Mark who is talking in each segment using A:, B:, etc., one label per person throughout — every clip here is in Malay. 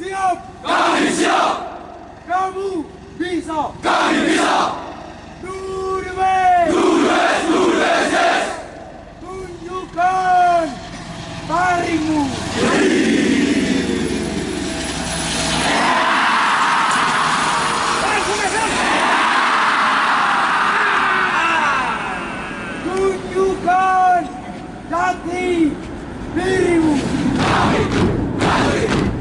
A: Siap! Kami siap!
B: Kamu
A: bisa! Kami bisa! Tudemes! Tudemes! Tudemes! Yes.
B: Tunjukkan
A: tarimu! Tunjukkan jati dirimu! Tunjukkan!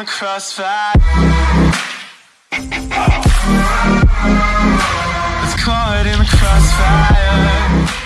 B: the crossfire. Was caught in the crossfire.